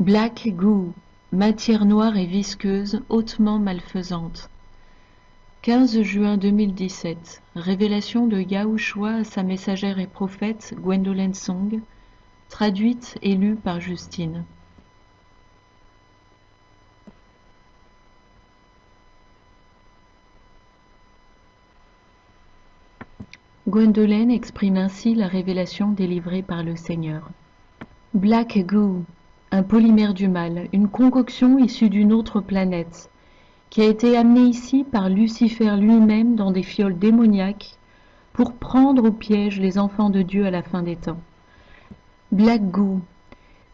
Black goo, matière noire et visqueuse, hautement malfaisante. 15 juin 2017. Révélation de Yahushua à sa messagère et prophète Gwendolyn Song, traduite et lue par Justine. Gwendolyn exprime ainsi la révélation délivrée par le Seigneur. Black goo, un polymère du mal, une concoction issue d'une autre planète, qui a été amenée ici par Lucifer lui-même dans des fioles démoniaques pour prendre au piège les enfants de Dieu à la fin des temps. Black Goo,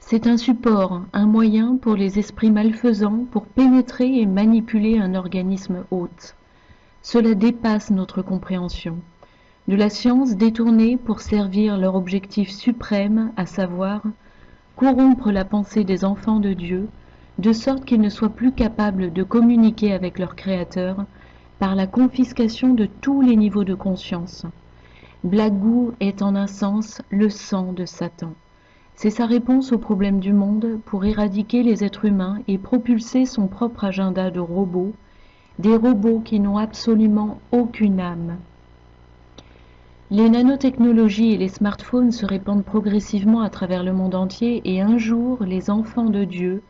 c'est un support, un moyen pour les esprits malfaisants pour pénétrer et manipuler un organisme hôte. Cela dépasse notre compréhension. De la science détournée pour servir leur objectif suprême, à savoir corrompre la pensée des enfants de Dieu, de sorte qu'ils ne soient plus capables de communiquer avec leur Créateur par la confiscation de tous les niveaux de conscience. Blagou est en un sens le sang de Satan. C'est sa réponse aux problèmes du monde pour éradiquer les êtres humains et propulser son propre agenda de robots, des robots qui n'ont absolument aucune âme. Les nanotechnologies et les smartphones se répandent progressivement à travers le monde entier et un jour les enfants de Dieu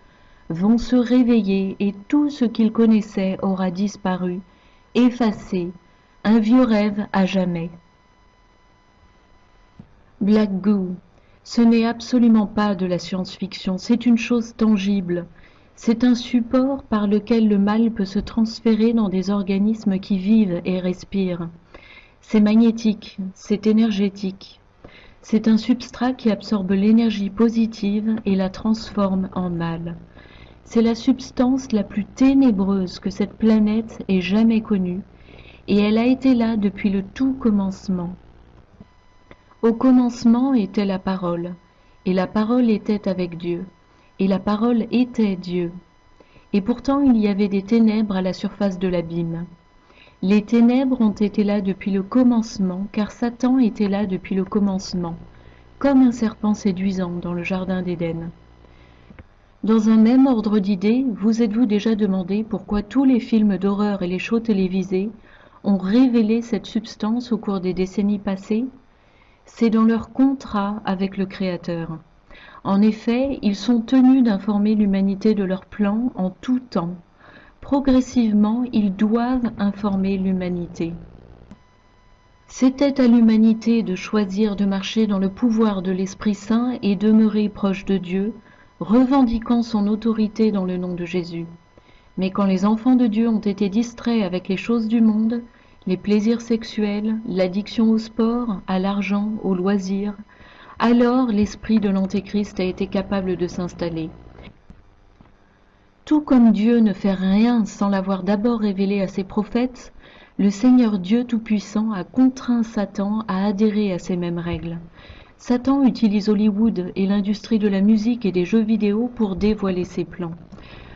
vont se réveiller et tout ce qu'ils connaissaient aura disparu, effacé, un vieux rêve à jamais. Black Goo, ce n'est absolument pas de la science-fiction, c'est une chose tangible. C'est un support par lequel le mal peut se transférer dans des organismes qui vivent et respirent. C'est magnétique, c'est énergétique. C'est un substrat qui absorbe l'énergie positive et la transforme en mal. C'est la substance la plus ténébreuse que cette planète ait jamais connue, et elle a été là depuis le tout commencement. Au commencement était la parole, et la parole était avec Dieu, et la parole était Dieu. Et pourtant il y avait des ténèbres à la surface de l'abîme. Les ténèbres ont été là depuis le commencement, car Satan était là depuis le commencement, comme un serpent séduisant dans le jardin d'Éden. Dans un même ordre d'idées, vous êtes-vous déjà demandé pourquoi tous les films d'horreur et les shows télévisés ont révélé cette substance au cours des décennies passées? C'est dans leur contrat avec le Créateur. En effet, ils sont tenus d'informer l'humanité de leur plan en tout temps, Progressivement, ils doivent informer l'humanité. C'était à l'humanité de choisir de marcher dans le pouvoir de l'Esprit Saint et demeurer proche de Dieu, revendiquant son autorité dans le nom de Jésus. Mais quand les enfants de Dieu ont été distraits avec les choses du monde, les plaisirs sexuels, l'addiction au sport, à l'argent, aux loisirs, alors l'esprit de l'Antéchrist a été capable de s'installer. Tout comme Dieu ne fait rien sans l'avoir d'abord révélé à ses prophètes, le Seigneur Dieu Tout-Puissant a contraint Satan à adhérer à ces mêmes règles. Satan utilise Hollywood et l'industrie de la musique et des jeux vidéo pour dévoiler ses plans.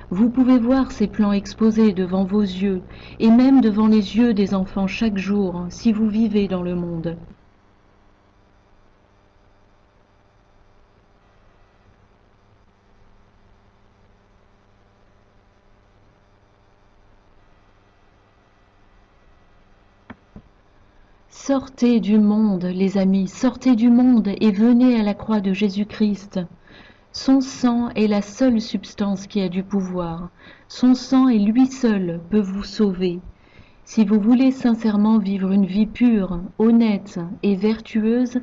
Vous pouvez voir ces plans exposés devant vos yeux et même devant les yeux des enfants chaque jour si vous vivez dans le monde. Sortez du monde, les amis, sortez du monde et venez à la croix de Jésus-Christ. Son sang est la seule substance qui a du pouvoir. Son sang et lui seul peut vous sauver. Si vous voulez sincèrement vivre une vie pure, honnête et vertueuse,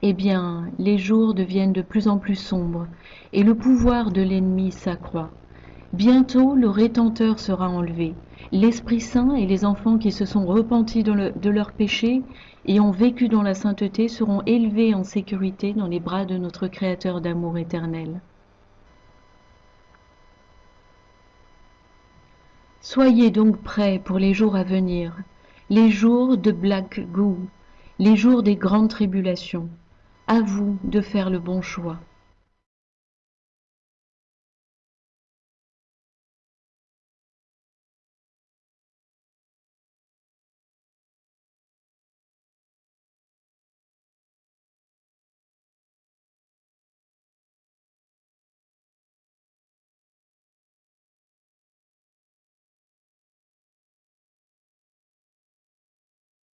eh bien, les jours deviennent de plus en plus sombres et le pouvoir de l'ennemi s'accroît. Bientôt, le rétenteur sera enlevé l'Esprit Saint et les enfants qui se sont repentis de leurs péchés et ont vécu dans la sainteté seront élevés en sécurité dans les bras de notre Créateur d'amour éternel. Soyez donc prêts pour les jours à venir, les jours de Black Goo, les jours des grandes tribulations. À vous de faire le bon choix.